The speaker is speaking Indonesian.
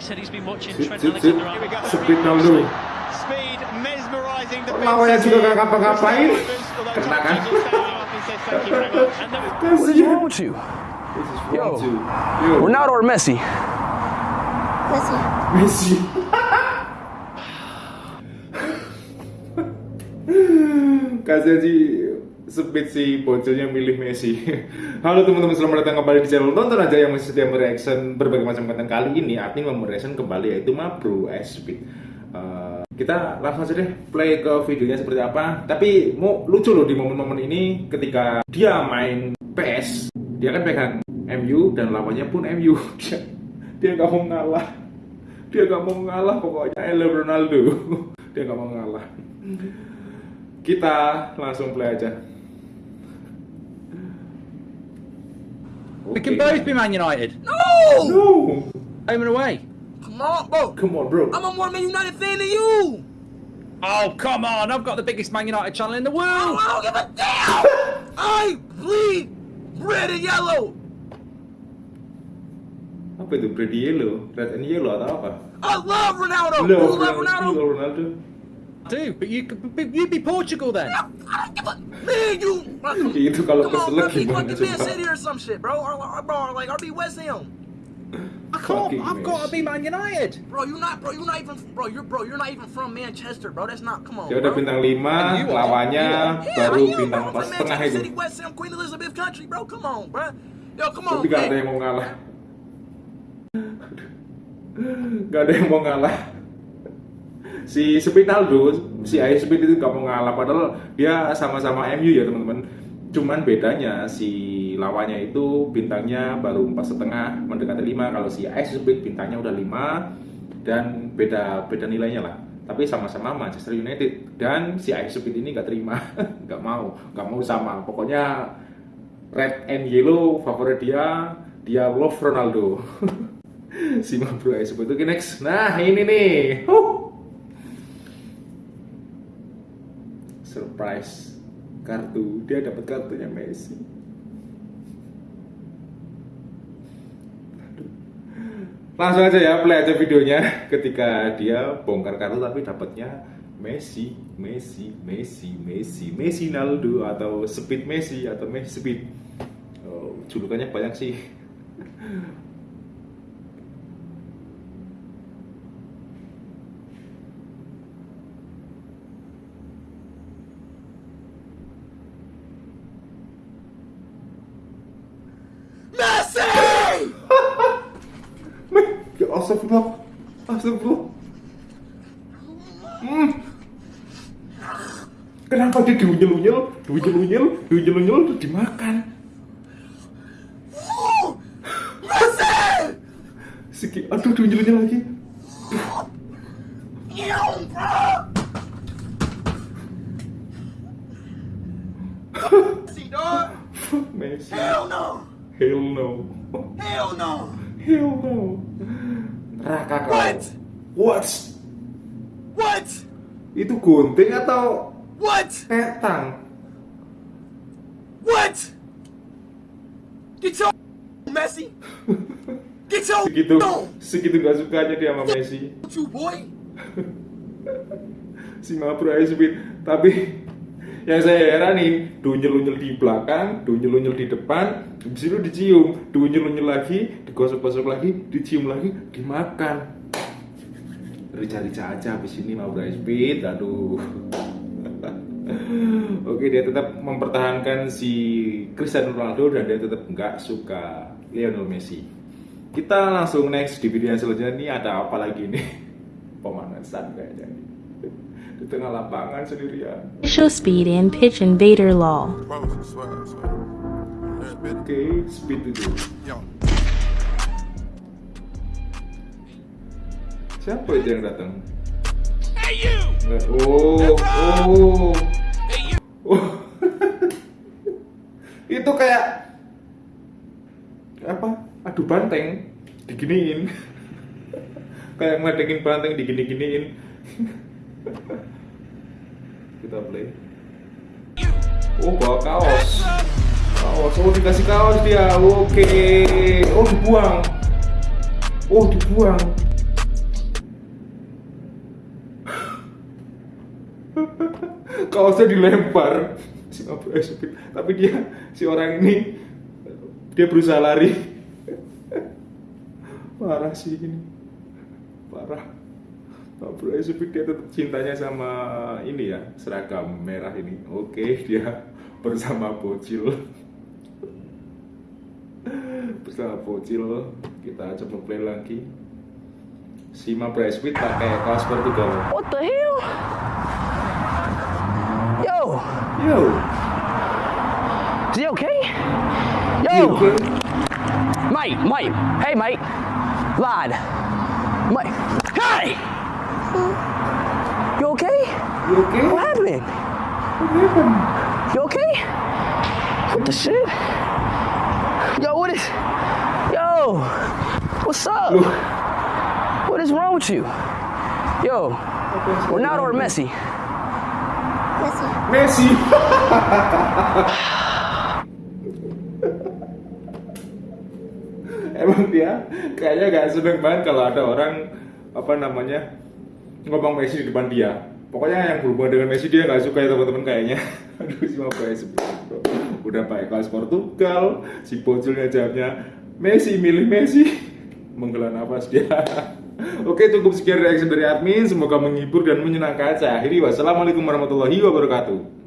said he's been watching Sit, Trent sit, sit. Alexander-Arnold. Speed Ronaldo. Speed mesmerizing the Lawannya juga gak ngapa-ngapain. Kena kan? What is wrong with you? Yo. Ronaldo or Messi? Messi. Messi. Kasihan sih Speed si bocilnya milih Messi. Halo teman-teman, selamat datang kembali di channel Nonton aja yang masih setia mereaction berbagai macam konten kali ini. Admin mau mereaction kembali yaitu Mabro Speed. Eh, kita langsung aja deh play ke videonya seperti apa. Tapi mau lucu loh di momen-momen ini ketika dia main PS, dia kan pegang MU dan lawannya pun MU. Dia dia nggak mau ngalah dia gak mau ngalah pokoknya I love Ronaldo dia gak mau ngalah kita langsung play aja We can both be Man United. No! no Home and away. Come on, bro. come on bro I'm a more Man United fan than you. Oh, come on. I've got the biggest Man United channel in the Oh, world. I don't give a damn. I bleed red and yellow. apa itu red yellow red and yellow atau apa I love Ronaldo. Love you love Ronaldo, Ronaldo? love Ronaldo. I do, but you could be, you'd be Portugal then. I don't give a man. You. Come itu kalau on, keselak bro. Be gimana fucking Man City or some shit, bro. Or, or, bro, or like RB West Ham. I can't. Fucking I've got to be Man United. Bro, you're not, bro. you're not even, bro. You're, bro. You're not even from Manchester, bro. That's not. Come on. ya udah bro. bintang 5 And you are. lawannya Yeah, baru I am, bintang bro. I'm pas from setengah Manchester itu City, West Ham, Queen Elizabeth Country, bro. Come on, bro. Yo, come on. tapi gak ada hey. yang mau ngalah gak ada yang mau ngalah si Spinaldo si Ayo Speed itu gak mau ngalah padahal dia sama-sama MU ya teman-teman. Cuman bedanya si lawannya itu bintangnya baru empat setengah mendekati 5 kalau si Ayo Speed bintangnya udah 5 dan beda beda nilainya lah. Tapi sama-sama Manchester United. Dan si Ayo Speed ini gak terima gak mau gak mau sama. Pokoknya red and yellow favorit dia dia love Ronaldo. Si Mabro Speed oke next. Nah ini nih. Huh. Surprise kartu dia dapat kartunya Messi. Langsung aja ya play aja videonya. Ketika dia bongkar kartu tapi dapatnya Messi Messi Messi Messi Messi Naldo atau Speed Messi atau Messi Speed. Oh, julukannya banyak sih Messi! ya astagfirullah astagfirullah hmm. kenapa dia diunyel-unyel diunyel-unyel diunyel-unyel terus dimakan! Segi, aduh diunyel-unyel lagi! Messi, dog. Messi Hell no! hell no Hell no! hell no neraka kau What? what What? itu gunting atau What? petang What? Get your Messi! Get your segitu segitu gak sukanya dia sama Messi you boy! si Mabro Speed tapi yang saya heranin dunyel-unyel di belakang dunyel-unyel di depan habis itu dicium dunyel-unyel lagi digosok-gosok lagi dicium lagi dimakan rica-rica aja habis ini Mabro Speed aduh Oke dia tetap mempertahankan si Cristiano Ronaldo dan dia tetap nggak suka Lionel Messi. Kita langsung next di video yang selanjutnya ini ada apa lagi nih? Pemanasan kayaknya. Di tengah lapangan sendirian. Official Speed and Pitch Invader Law. Oke, speed itu. Yo, Siapa itu yang datang? Nggak- Oh, oh, oh. itu kayak apa? Adu banteng diginiin. kayak ngedekin banteng digini-giniin. kita play. Oh bawa kaos. Kaos. Oh dikasih kaos dia. Oke. Okay. oh dibuang. Oh dibuang. Kaosnya dilempar. Si Abu tapi dia si orang ini dia berusaha lari. Parah sih ini. Parah. Mabroya Speed dia tetap cintanya sama ini ya seragam merah ini oke dia bersama bocil bersama bocil kita coba play lagi si Mabroya Speed pakai kaos Portugal What the hell? Yo, yo is he okay? Yo, okay? mate, mate. Hey, mate. Lad. Mate. Hey! You okay? you okay? What happened? What happened? You okay? What the shit? Yo, what is. Yo! What's up? What is wrong with you? Yo, Ronaldo or Messi? Messi emang dia kayaknya gak seneng banget kalau ada orang apa namanya ngomong Messi di depan dia. Pokoknya yang berhubungan dengan Messi dia nggak suka ya teman-teman kayaknya. Aduh si Mabroya Speed udah pakai kaos Portugal si bocilnya jawabnya Messi milih Messi. Menghela nafas dia. Oke cukup sekian reaction dari admin. Semoga menghibur dan menyenangkan. Saya akhiri. Wassalamualaikum warahmatullahi wabarakatuh